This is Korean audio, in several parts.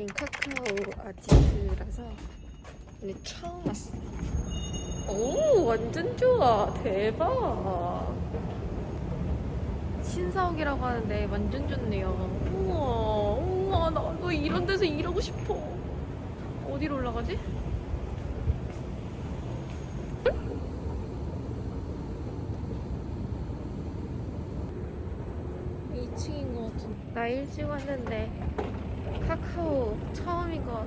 여긴 카카오 아지트라서 오늘 처음 왔어. 오, 완전 좋아. 대박. 신사옥이라고 하는데 완전 좋네요. 우와, 우와, 나도 이런 데서 일하고 싶어. 어디로 올라가지? 2층인 것 같은데. 나 일찍 왔는데 카카오 처음인 거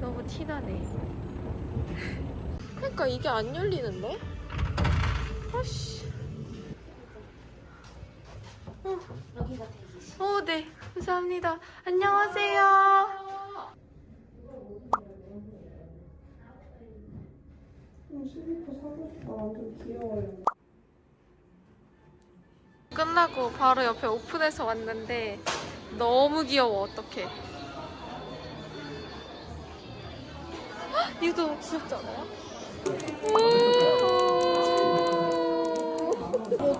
너무 티나네. 그러니까 이게 안 열리는데? 아씨. 어. 어, 네. 감사합니다. 안녕하세요. 끝나고 바로 옆에 오픈해서 왔는데 너무 귀여워. 어떡해. 이거 너무 귀엽지 않아요?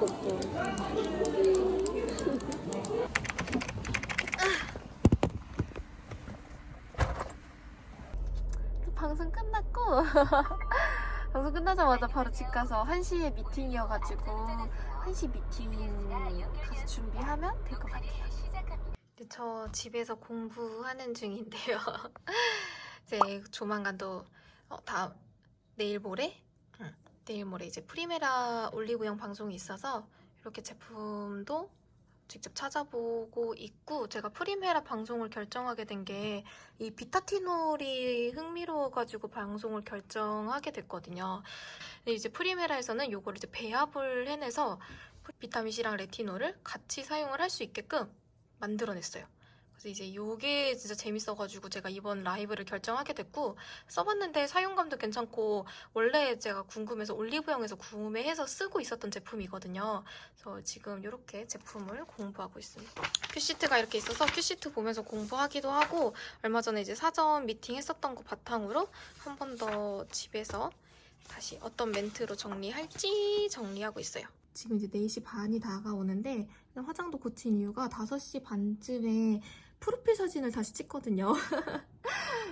없어. 방송 끝났고 방송 끝나자마자 바로 집 가서 1시에 미팅이어가지고 1시 미팅 가서 준비하면 될 것 같아요 저 집에서 공부하는 중인데요 이제 조만간 또 어, 다음 내일 모레? 응. 내일 모레 이제 프리메라 올리브영 방송이 있어서 이렇게 제품도 직접 찾아보고 있고 제가 프리메라 방송을 결정하게 된 게 이 비타티놀이 흥미로워가지고 방송을 결정하게 됐거든요. 근데 이제 프리메라에서는 요거를 이제 배합을 해내서 비타민 C랑 레티놀을 같이 사용을 할 수 있게끔 만들어냈어요. 그래서 이제 요게 진짜 재밌어가지고 제가 이번 라이브를 결정하게 됐고 써봤는데 사용감도 괜찮고 원래 제가 궁금해서 올리브영에서 구매해서 쓰고 있었던 제품이거든요. 그래서 지금 이렇게 제품을 공부하고 있습니다. 큐시트가 이렇게 있어서 큐시트 보면서 공부하기도 하고 얼마 전에 이제 사전 미팅 했었던 거 바탕으로 한 번 더 집에서 다시 어떤 멘트로 정리할지 정리하고 있어요. 지금 이제 4시 반이 다가오는데 화장도 고친 이유가 5시 반쯤에 프로필 사진을 다시 찍거든요.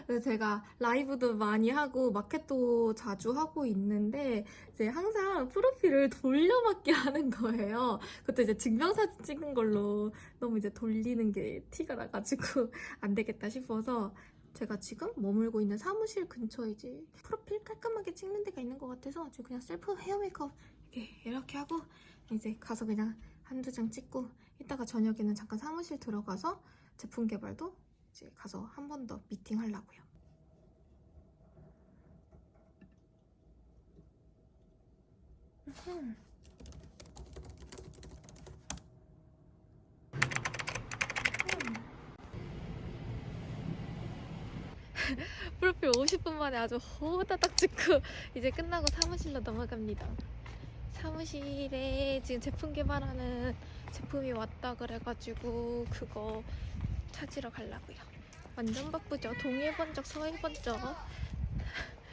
그래서 제가 라이브도 많이 하고 마켓도 자주 하고 있는데 이제 항상 프로필을 돌려막기 하는 거예요. 그것도 이제 증명사진 찍은 걸로 너무 이제 돌리는 게 티가 나가지고 안 되겠다 싶어서 제가 지금 머물고 있는 사무실 근처에 이제 프로필 깔끔하게 찍는 데가 있는 것 같아서 지금 그냥 셀프 헤어 메이크업 이렇게, 이렇게 하고 이제 가서 그냥 한두 장 찍고 이따가 저녁에는 잠깐 사무실 들어가서 제품 개발도 이제 가서 한 번 더 미팅 하려고요. 음. 프로필 50분 만에 아주 호다닥 찍고 이제 끝나고 사무실로 넘어갑니다. 사무실에 지금 제품 개발하는 제품이 왔다 그래가지고 그거 찾으러 가려고요. 완전 바쁘죠? 동해 번쩍 서해 번쩍.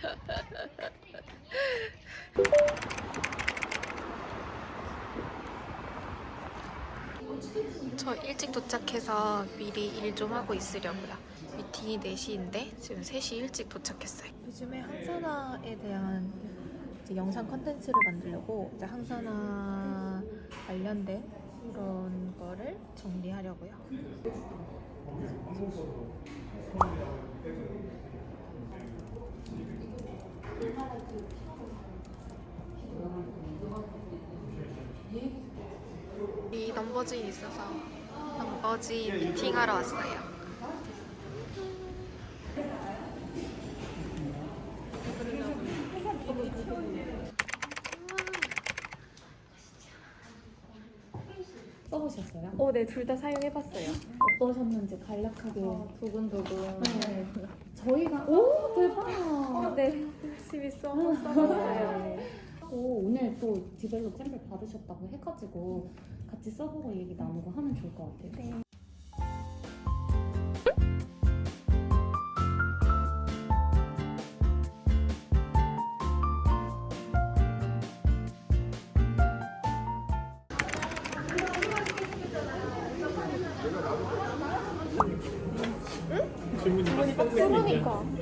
저 일찍 도착해서 미리 일 좀 하고 있으려고요. 미팅이 4시인데 지금 3시 일찍 도착했어요. 요즘에 항산화에 대한 이제 영상 컨텐츠를 만들려고 이제 항산화 관련된 이런 거를 정리하려고요. 이 넘버즈인 있어서 넘버즈인 미팅하러 왔어요. 써보셨어요? 어, 네, 둘 다 사용해봤어요. 어떠셨는지 간략하게 두근두근. 네. 저희가 오 대박. 어, 네, 열심히 써, 써봤어요. 오, 오늘 또 디벨롭 샘플 받으셨다고 해가지고 같이 써보고 얘기 나누고 하면 좋을 것 같아요. 네.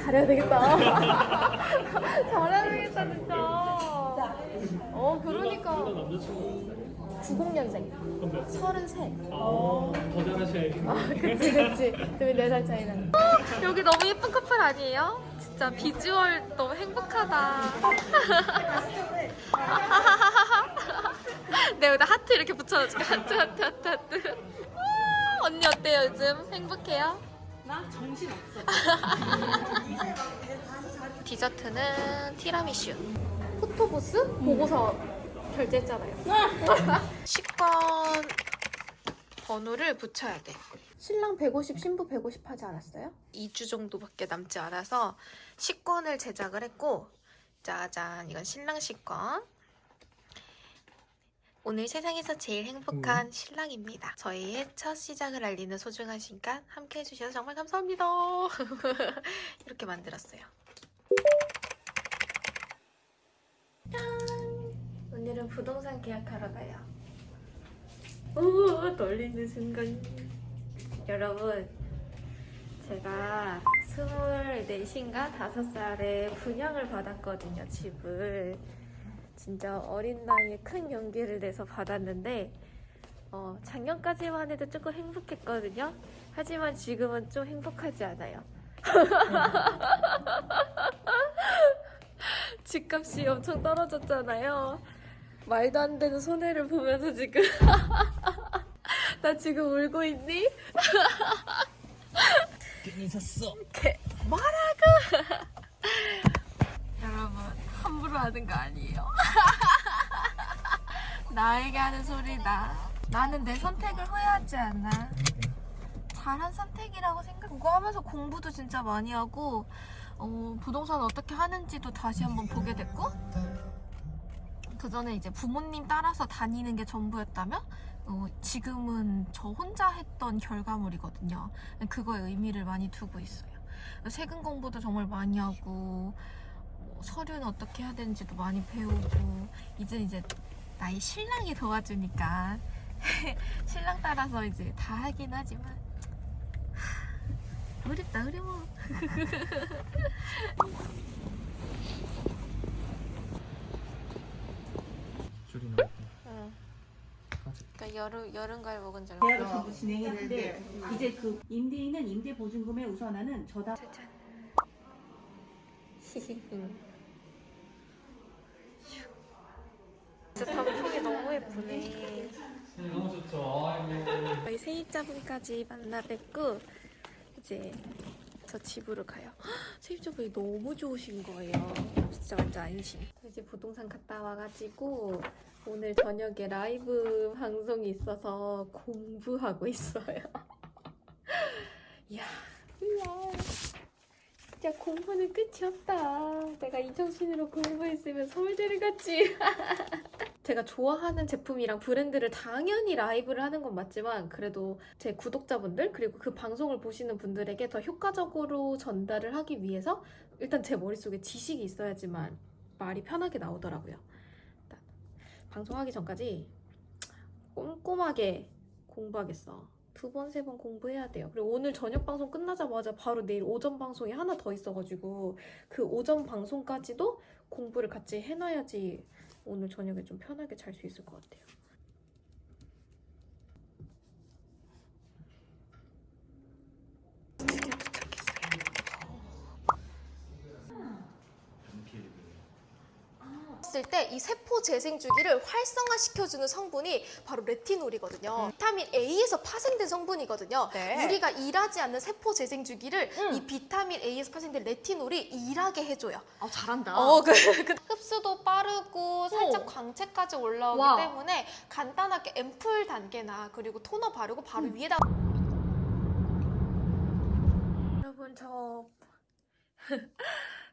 잘해야 되겠다. 잘해야 되겠다 진짜. 어 그러니까. 90년생. 그럼 몇 33. 어, 더 잘하셔야겠네. 아, 그치 그치. 그러면 4살 차이나. 여기 너무 예쁜 커플 아니에요? 진짜 비주얼 너무 행복하다. 네, 여기다 하트 이렇게 붙여줄게. 하트 하트 하트 하트. 아, 언니 어때요 요즘? 행복해요? 나 정신 없어. 디저트는 티라미슈. 포토보스 보고서 결제했잖아요. 식권 번호를 붙여야 돼. 신랑 150, 신부 150 하지 않았어요? 2주 정도밖에 남지 않아서 식권을 제작을 했고 짜잔 이건 신랑 식권 오늘 세상에서 제일 행복한 신랑입니다. 저희의 첫 시작을 알리는 소중한 시간 함께 해주셔서 정말 감사합니다. 이렇게 만들었어요. 오늘은 부동산 계약하러 가요. 오, 떨리는 순간. 여러분, 제가 24인가 5살에 분양을 받았거든요, 집을. 진짜 어린 나이에 큰 용기를 내서 받았는데, 어, 작년까지만 해도 조금 행복했거든요. 하지만 지금은 좀 행복하지 않아요. 집값이 엄청 떨어졌잖아요. 말도 안 되는 손해를 보면서 지금 나 지금 울고 있니? 괜히 샀어. 뭐라고? 하는 거 아니에요. 나에게 하는 소리다. 나는 내 선택을 후회하지 않아. 잘한 선택이라고 생각. 그거 하면서 공부도 진짜 많이 하고 어, 부동산 어떻게 하는지도 다시 한번 보게 됐고 그 전에 이제 부모님 따라서 다니는 게 전부였다면 어, 지금은 저 혼자 했던 결과물이거든요. 그거에 의미를 많이 두고 있어요. 세금 공부도 정말 많이 하고 뭐 서류는 어떻게 해야 되는지도 많이 배우고 이제 이제 나의 신랑이 도와주니까 신랑 따라서 이제 다 하긴 하지만 하, 어렵다 어려워. 줄이 나왔다. 응. 아직 그러니까 여름 여름 과일 먹은 줄 계약을 알고. 전부 진행했는데 이제 그 임대인은 임대 보증금에 우선하는 저당 짜잔. 히히히. 진짜 단풍이 너무 예쁘네. 너무 좋죠. 아이고. 저희 세입자분까지 만나 뵙고 이제 저 집으로 가요. 헉, 세입자분이 너무 좋으신 거예요. 진짜 완전 안심. 저 이제 부동산 갔다 와가지고 오늘 저녁에 라이브 방송이 있어서 공부하고 있어요. 이야, 이야. 진짜 공부는 끝이 없다. 내가 이 정신으로 공부했으면 서울대를 갔지. 제가 좋아하는 제품이랑 브랜드를 당연히 라이브를 하는 건 맞지만 그래도 제 구독자분들 그리고 그 방송을 보시는 분들에게 더 효과적으로 전달을 하기 위해서 일단 제 머릿속에 지식이 있어야지만 말이 편하게 나오더라고요. 일단 방송하기 전까지 꼼꼼하게 공부하겠어. 두 번, 세 번 공부해야 돼요. 그리고 오늘 저녁 방송 끝나자마자 바로 내일 오전 방송이 하나 더 있어가지고 그 오전 방송까지도 공부를 같이 해놔야지 오늘 저녁에 좀 편하게 잘 수 있을 것 같아요. 드디어 도착했어요. 봤을 때 이 세포 재생 주기를 활성화시켜주는 성분이 바로 레티놀이거든요. 비타민 A에서 파생된 성분이거든요. 네. 우리가 일하지 않는 세포 재생 주기를 이 비타민 A에서 파생된 레티놀이 일하게 해줘요. 아 잘한다. 어, 그, 그 흡수도 빠르고 살짝 광채까지 올라오기 와. 때문에 간단하게 앰플 단계나 그리고 토너 바르고 바로 위에다 여러분 저.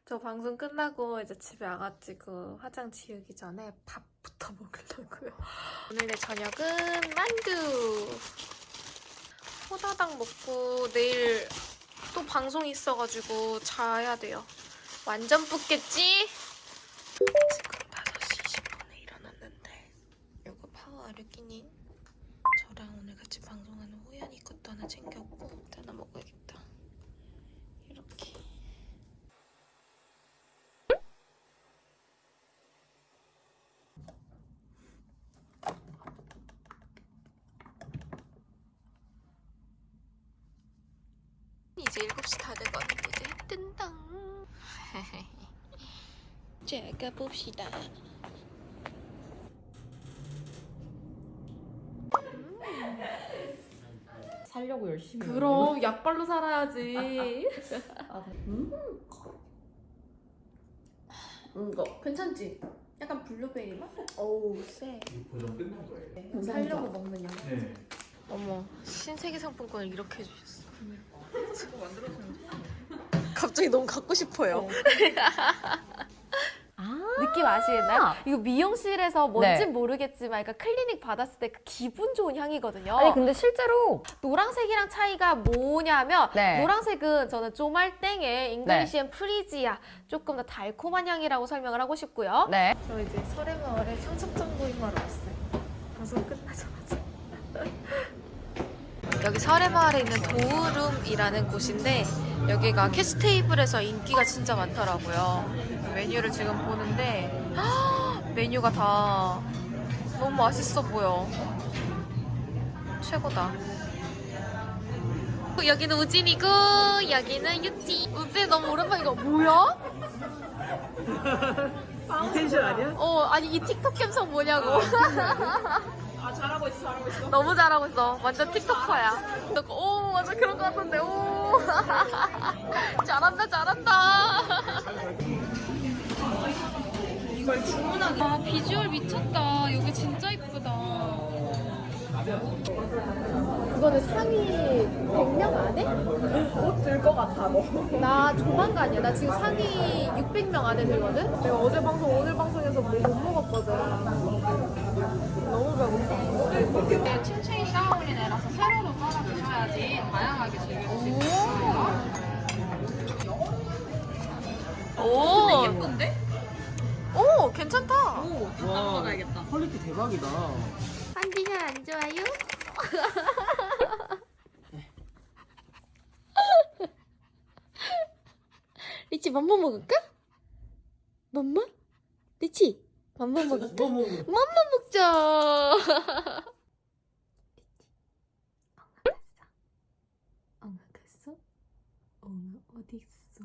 저 방송 끝나고 이제 집에 와가지고 화장 지우기 전에 밥부터 먹으려고요. 오늘의 저녁은 만두. 호다닥 먹고 내일 또 방송 있어가지고 자야 돼요. 완전 붓겠지? 지금 5시 20분에 일어났는데 이거 파워 아르기닌 저랑 오늘 같이 방송하는 호연이 것도 하나 챙겼고 하나 먹어야겠다. 이렇게 7시 다 돼가지고 이제 뜬당. 자, 가봅시다. 살려고 열심히. 그럼 약발로 살아야지. 아, 음. 이거 괜찮지? 약간 블루베리 맛? 어우 쎄. 보정 끝난 거예요. 살려고 먹는 약. 네. 어머, 신세계 상품권을 이렇게 해주셨어. 갑자기 너무 갖고 싶어요. 느낌 아시겠나요? 이거 미용실에서 뭔진 네. 모르겠지만 그러니까 클리닉 받았을 때 그 기분 좋은 향이거든요. 아니 근데 실제로 노란색이랑 차이가 뭐냐면 네. 노란색은 저는 쪼말땡의 English and Freesia 조금 더 달콤한 향이라고 설명을 하고 싶고요. 네. 저 이제 설해마을에 청첩장 모임하러 왔어요. 방송 끝나자마자. 여기 설해마을에 있는 도우룸이라는 곳인데 여기가 캐스테이블에서 인기가 진짜 많더라고요. 메뉴를 지금 보는데 헉, 메뉴가 다 너무 맛있어 보여. 최고다. 여기는 우진이고 여기는 유지. 우진 너무 오랜만이가 뭐야? 이 텐션 아니야? 어 아니 이 틱톡 감성 뭐냐고. 아 잘하고 있어 잘하고 있어. 너무 잘하고 있어. 완전 틱톡커야. 오 맞아 그런 거 같던데. 오 잘한다 잘한다. 이걸 주문하기. 아 비주얼 미쳤다. 여기 진짜 이쁘다. 그거는 상위 100명 안에? 들것 같아 너. 나 조만간이야. 나 지금 상위 600명 안에 들거든? 내가 어제 방송, 오늘 방송에서 뭐 못 먹었거든. 너무 배고파. 네, 층층이 쌓아올린 애라서 세로로 썰어 드셔야지 다양하게 즐길 수 있어요. 오! 예쁜데? 오, 괜찮다. 오, 다 먹어야겠다. quality 대박이다. 기분이 안 좋아요? 리치 맘마 먹을까? 맘마? 리치 맘마 먹을까? 맘마 먹자 리치 엉아 갔어? 엉아 어디 있어?